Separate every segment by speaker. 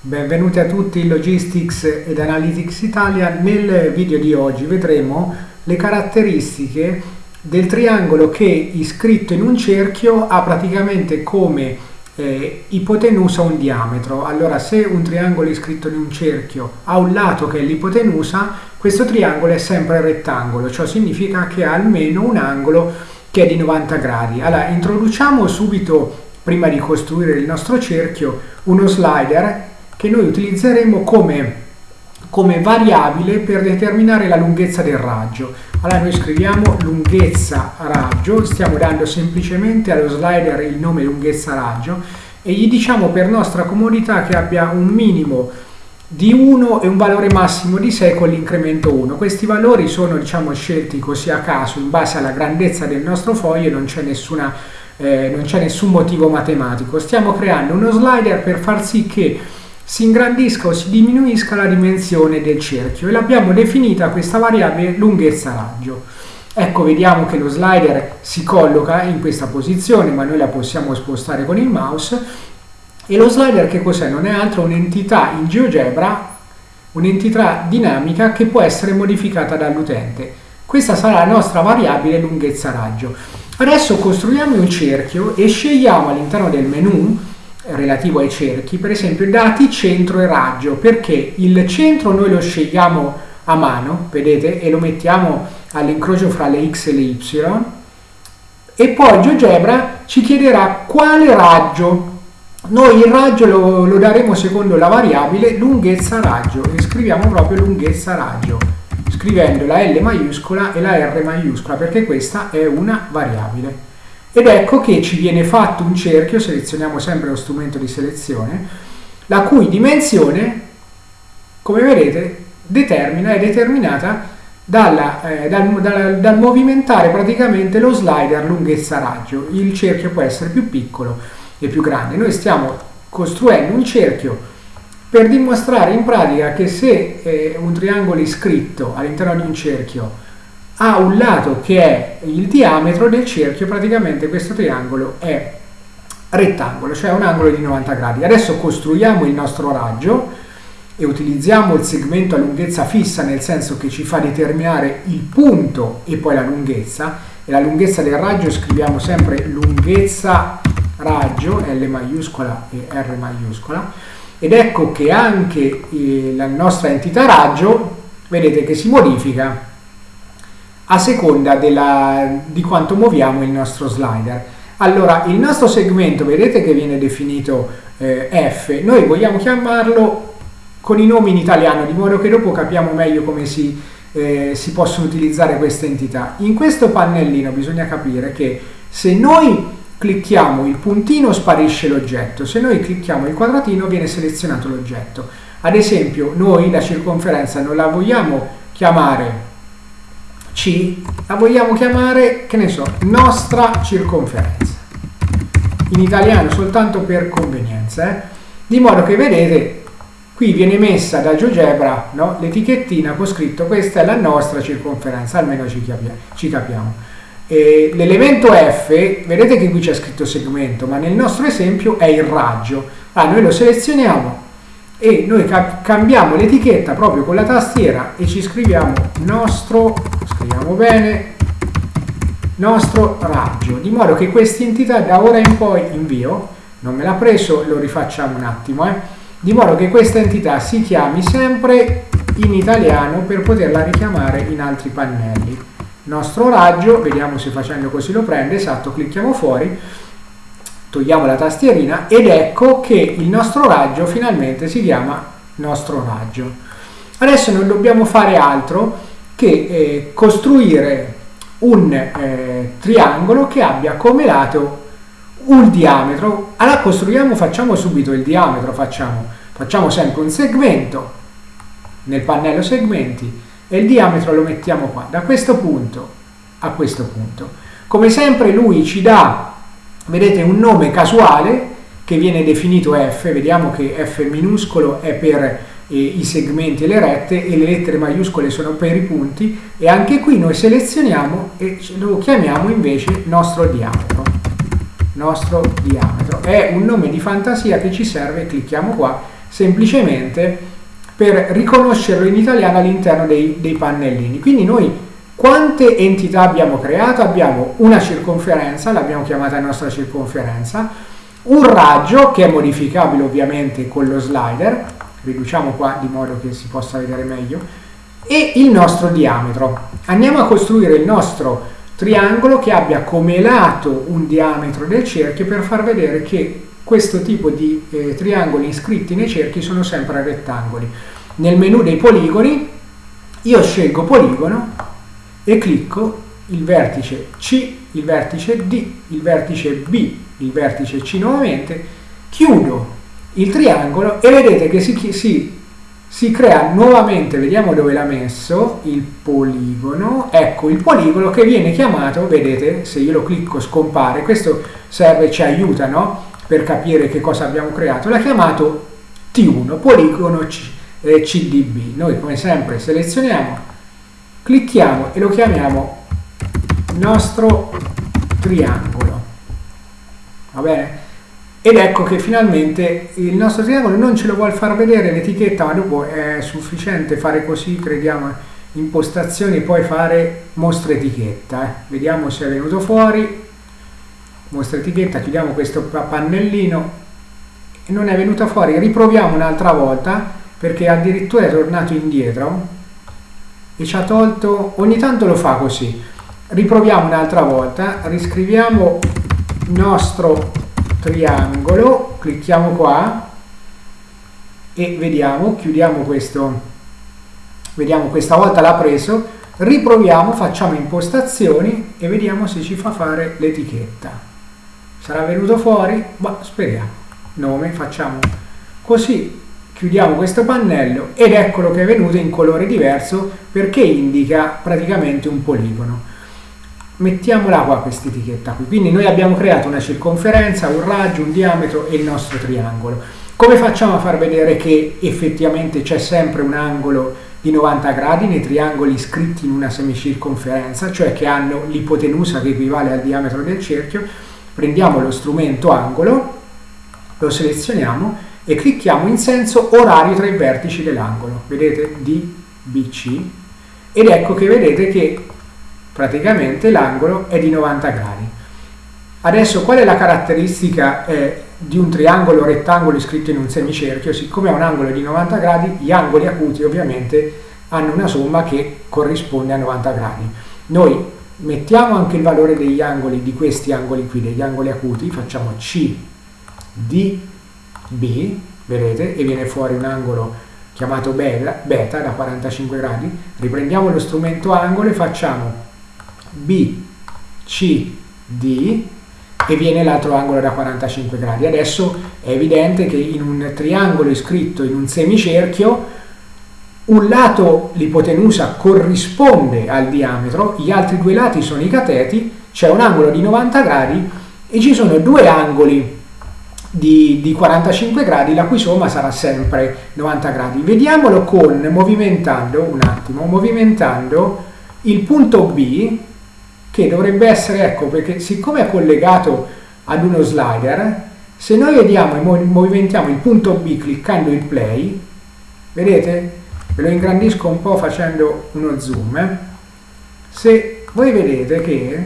Speaker 1: Benvenuti a tutti in Logistics ed Analytics Italia. Nel video di oggi vedremo le caratteristiche del triangolo che iscritto in un cerchio ha praticamente come eh, ipotenusa un diametro. Allora se un triangolo iscritto in un cerchio ha un lato che è l'ipotenusa, questo triangolo è sempre rettangolo, ciò significa che ha almeno un angolo che è di 90 gradi. Allora introduciamo subito, prima di costruire il nostro cerchio, uno slider che noi utilizzeremo come, come variabile per determinare la lunghezza del raggio. Allora noi scriviamo lunghezza raggio, stiamo dando semplicemente allo slider il nome lunghezza raggio e gli diciamo per nostra comodità che abbia un minimo di 1 e un valore massimo di 6 con l'incremento 1. Questi valori sono diciamo, scelti così a caso in base alla grandezza del nostro foglio, non c'è eh, nessun motivo matematico. Stiamo creando uno slider per far sì che si ingrandisca o si diminuisca la dimensione del cerchio e l'abbiamo definita questa variabile lunghezza raggio. Ecco, vediamo che lo slider si colloca in questa posizione, ma noi la possiamo spostare con il mouse. E lo slider che cos'è? Non è altro un'entità in GeoGebra, un'entità dinamica che può essere modificata dall'utente. Questa sarà la nostra variabile lunghezza raggio. Adesso costruiamo un cerchio e scegliamo all'interno del menu relativo ai cerchi, per esempio dati centro e raggio, perché il centro noi lo scegliamo a mano, vedete, e lo mettiamo all'incrocio fra le x e le y, e poi GeoGebra ci chiederà quale raggio. Noi il raggio lo, lo daremo secondo la variabile lunghezza raggio, e scriviamo proprio lunghezza raggio, scrivendo la L maiuscola e la R maiuscola, perché questa è una variabile. Ed ecco che ci viene fatto un cerchio, selezioniamo sempre lo strumento di selezione, la cui dimensione, come vedete, determina, è determinata dalla, eh, dal, dal, dal, movimentare praticamente lo slider lunghezza raggio. Il cerchio può essere più piccolo e più grande. Noi stiamo costruendo un cerchio per dimostrare in pratica che se eh, un triangolo iscritto all'interno di un cerchio ha un lato che è il diametro del cerchio, praticamente questo triangolo è rettangolo, cioè un angolo di 90 gradi. Adesso costruiamo il nostro raggio e utilizziamo il segmento a lunghezza fissa, nel senso che ci fa determinare il punto e poi la lunghezza, e la lunghezza del raggio scriviamo sempre lunghezza raggio, L maiuscola e R maiuscola, ed ecco che anche eh, la nostra entità raggio, vedete che si modifica a seconda della, di quanto muoviamo il nostro slider. Allora, il nostro segmento, vedete che viene definito eh, F, noi vogliamo chiamarlo con i nomi in italiano, di modo che dopo capiamo meglio come si, eh, si possono utilizzare queste entità. In questo pannellino bisogna capire che se noi clicchiamo il puntino sparisce l'oggetto, se noi clicchiamo il quadratino viene selezionato l'oggetto. Ad esempio, noi la circonferenza non la vogliamo chiamare c la vogliamo chiamare, che ne so, nostra circonferenza. In italiano soltanto per convenienza, eh? di modo che vedete qui viene messa da GeoGebra no? l'etichettina con scritto questa è la nostra circonferenza, almeno ci, ci capiamo. L'elemento F, vedete che qui c'è scritto segmento, ma nel nostro esempio è il raggio. Ah, noi lo selezioniamo e noi ca cambiamo l'etichetta proprio con la tastiera e ci scriviamo nostro, scriviamo bene, nostro raggio, di modo che questa entità da ora in poi invio, non me l'ha preso, lo rifacciamo un attimo, eh, di modo che questa entità si chiami sempre in italiano per poterla richiamare in altri pannelli. Nostro raggio, vediamo se facendo così lo prende, esatto, clicchiamo fuori, togliamo la tastierina ed ecco che il nostro raggio finalmente si chiama nostro raggio. Adesso non dobbiamo fare altro che eh, costruire un eh, triangolo che abbia come lato un diametro. Allora costruiamo, facciamo subito il diametro, facciamo, facciamo sempre un segmento nel pannello segmenti e il diametro lo mettiamo qua, da questo punto a questo punto. Come sempre lui ci dà vedete un nome casuale che viene definito F, vediamo che F minuscolo è per eh, i segmenti e le rette e le lettere maiuscole sono per i punti e anche qui noi selezioniamo e lo chiamiamo invece nostro diametro nostro diametro è un nome di fantasia che ci serve clicchiamo qua semplicemente per riconoscerlo in italiano all'interno dei, dei pannellini. Quindi noi quante entità abbiamo creato? Abbiamo una circonferenza, l'abbiamo chiamata nostra circonferenza, un raggio che è modificabile ovviamente con lo slider, riduciamo qua di modo che si possa vedere meglio, e il nostro diametro. Andiamo a costruire il nostro triangolo che abbia come lato un diametro del cerchio per far vedere che questo tipo di eh, triangoli iscritti nei cerchi sono sempre rettangoli. Nel menu dei poligoni io scelgo poligono e clicco il vertice C, il vertice D, il vertice B, il vertice C nuovamente, chiudo il triangolo e vedete che si, si, si crea nuovamente, vediamo dove l'ha messo, il poligono, ecco il poligono che viene chiamato, vedete, se io lo clicco scompare, questo serve, ci aiuta, no? per capire che cosa abbiamo creato, l'ha chiamato T1, poligono C, eh, CDB. Noi come sempre selezioniamo, clicchiamo e lo chiamiamo nostro triangolo. Va bene? Ed ecco che finalmente il nostro triangolo non ce lo vuole far vedere l'etichetta, ma dopo è sufficiente fare così, crediamo, impostazioni, poi fare mostra etichetta. Eh. Vediamo se è venuto fuori, mostra etichetta, chiudiamo questo pannellino e non è venuta fuori, riproviamo un'altra volta perché addirittura è tornato indietro e ci ha tolto, ogni tanto lo fa così, riproviamo un'altra volta, riscriviamo nostro triangolo, clicchiamo qua e vediamo, chiudiamo questo, vediamo questa volta l'ha preso, riproviamo, facciamo impostazioni e vediamo se ci fa fare l'etichetta. Sarà venuto fuori? Ma speriamo. Nome facciamo così chiudiamo questo pannello ed eccolo che è venuto in colore diverso perché indica praticamente un poligono. Mettiamola qua questa etichetta qui. Quindi noi abbiamo creato una circonferenza un raggio un diametro e il nostro triangolo. Come facciamo a far vedere che effettivamente c'è sempre un angolo di 90 gradi nei triangoli iscritti in una semicirconferenza cioè che hanno l'ipotenusa che equivale al diametro del cerchio? Prendiamo lo strumento angolo, lo selezioniamo e clicchiamo in senso orario tra i vertici dell'angolo. Vedete? DBC. Ed ecco che vedete che praticamente l'angolo è di 90 gradi. Adesso qual è la caratteristica eh, di un triangolo rettangolo iscritto in un semicerchio? Siccome ha un angolo di 90 gradi, gli angoli acuti ovviamente hanno una somma che corrisponde a 90 gradi. Noi mettiamo anche il valore degli angoli di questi angoli qui, degli angoli acuti, facciamo C, D, B, vedete, e viene fuori un angolo chiamato beta, da 45 gradi, riprendiamo lo strumento angolo e facciamo B, C, D e viene l'altro angolo da 45 gradi. Adesso è evidente che in un triangolo iscritto in un semicerchio un lato, l'ipotenusa, corrisponde al diametro, gli altri due lati sono i cateti, c'è un angolo di 90 gradi e ci sono due angoli di, di, 45 gradi, la cui somma sarà sempre 90 gradi. Vediamolo con, movimentando, un attimo, movimentando il punto B, che dovrebbe essere, ecco, perché siccome è collegato ad uno slider, se noi vediamo e movimentiamo il punto B cliccando il play, vedete? ve lo ingrandisco un po' facendo uno zoom eh. se voi vedete che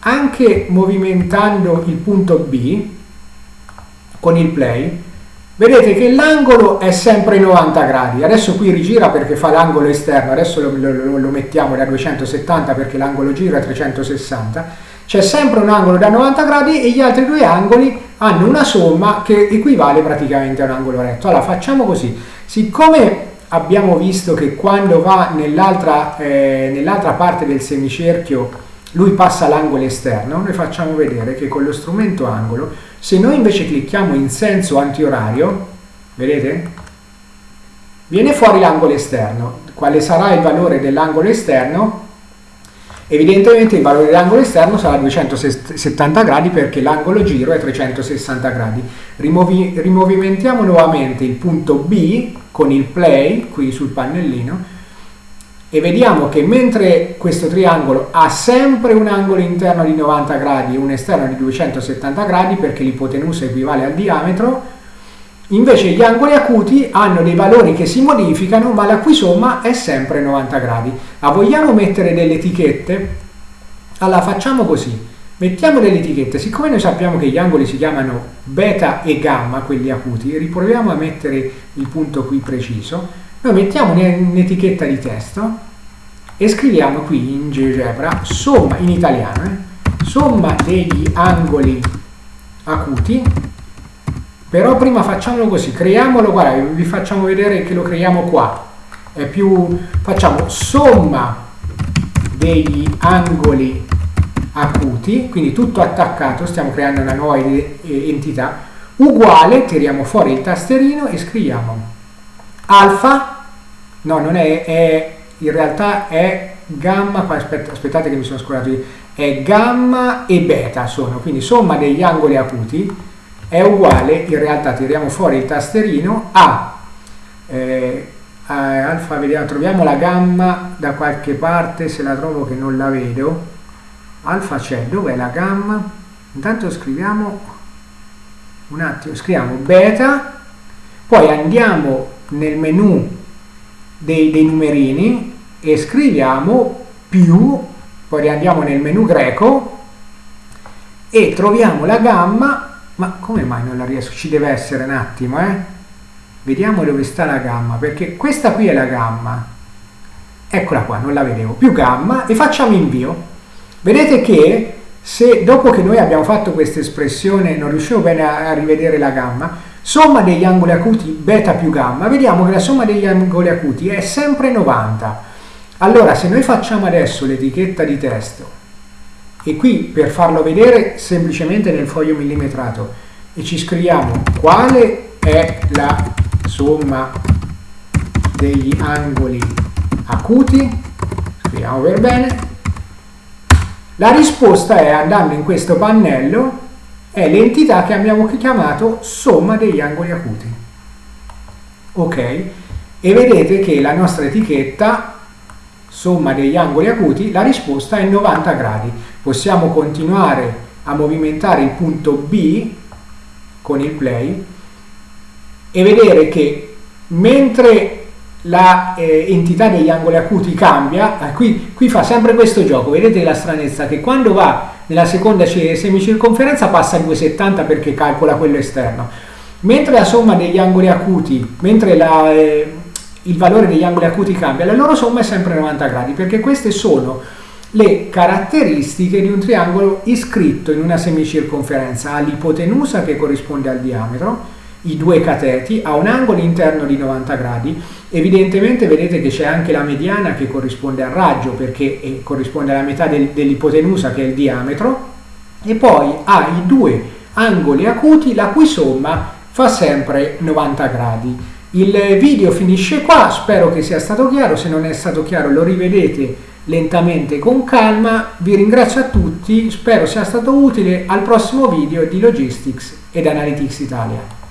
Speaker 1: anche movimentando il punto B con il play vedete che l'angolo è sempre 90 gradi. Adesso qui rigira perché fa l'angolo esterno adesso lo, lo, lo mettiamo da 270 perché l'angolo giro è 360 c'è sempre un angolo da 90 gradi e gli altri due angoli hanno una somma che equivale praticamente a un angolo retto. Allora facciamo così. Siccome abbiamo visto che quando va nell'altra eh, nell parte del semicerchio lui passa l'angolo esterno, noi facciamo vedere che con lo strumento angolo, se noi invece clicchiamo in senso antiorario, vedete? Viene fuori l'angolo esterno. Quale sarà il valore dell'angolo esterno? Evidentemente il valore dell'angolo esterno sarà 270 gradi perché l'angolo giro è 360 gradi. Rimovi, rimovimentiamo nuovamente il punto B con il play qui sul pannellino e vediamo che mentre questo triangolo ha sempre un angolo interno di 90 gradi e un esterno di 270 gradi perché l'ipotenusa equivale al diametro, Invece gli angoli acuti hanno dei valori che si modificano, ma la cui somma è sempre 90 gradi. Ma vogliamo mettere delle etichette? Allora facciamo così. Mettiamo delle etichette, siccome noi sappiamo che gli angoli si chiamano beta e gamma, quelli acuti, riproviamo a mettere il punto qui preciso, noi mettiamo un'etichetta di testo e scriviamo qui in GeoGebra somma, in italiano, eh, somma degli angoli acuti però prima facciamolo così, creiamolo, guarda, vi facciamo vedere che lo creiamo qua. È più, facciamo somma degli angoli acuti, quindi tutto attaccato, stiamo creando una nuova entità, uguale, tiriamo fuori il tasterino e scriviamo alfa, no, non è, è in realtà è gamma, aspetta, aspettate che mi sono scordato, è gamma e beta sono, quindi somma degli angoli acuti è uguale, in realtà tiriamo fuori il tasterino, a, eh, a alfa, vediamo, troviamo la gamma da qualche parte, se la trovo che non la vedo, alfa c'è, dov'è la gamma? Intanto scriviamo, un attimo, scriviamo beta, poi andiamo nel menu dei, dei numerini e scriviamo più, poi andiamo nel menu greco e troviamo la gamma ma come mai non la riesco? Ci deve essere un attimo, eh? Vediamo dove sta la gamma, perché questa qui è la gamma. Eccola qua, non la vedevo. Più gamma e facciamo invio. Vedete che se dopo che noi abbiamo fatto questa espressione non riuscivo bene a rivedere la gamma, somma degli angoli acuti beta più gamma, vediamo che la somma degli angoli acuti è sempre 90. Allora, se noi facciamo adesso l'etichetta di testo e qui per farlo vedere semplicemente nel foglio millimetrato e ci scriviamo quale è la somma degli angoli acuti scriviamo per bene la risposta è andando in questo pannello è l'entità che abbiamo chiamato somma degli angoli acuti. Ok? E vedete che la nostra etichetta somma degli angoli acuti, la risposta è 90 gradi. Possiamo continuare a movimentare il punto B con il play e vedere che mentre la eh, entità degli angoli acuti cambia, eh, qui, qui, fa sempre questo gioco, vedete la stranezza che quando va nella seconda semicirconferenza passa a 2,70 perché calcola quello esterno, mentre la somma degli angoli acuti, mentre la, eh, il valore degli angoli acuti cambia, la loro somma è sempre 90 gradi, perché queste sono le caratteristiche di un triangolo iscritto in una semicirconferenza. Ha l'ipotenusa che corrisponde al diametro, i due cateti, ha un angolo interno di 90 gradi, evidentemente vedete che c'è anche la mediana che corrisponde al raggio, perché eh, corrisponde alla metà del, dell'ipotenusa che è il diametro, e poi ha i due angoli acuti la cui somma fa sempre 90 gradi. Il video finisce qua, spero che sia stato chiaro, se non è stato chiaro lo rivedete lentamente con calma, vi ringrazio a tutti, spero sia stato utile. Al prossimo video di Logistics ed Analytics Italia.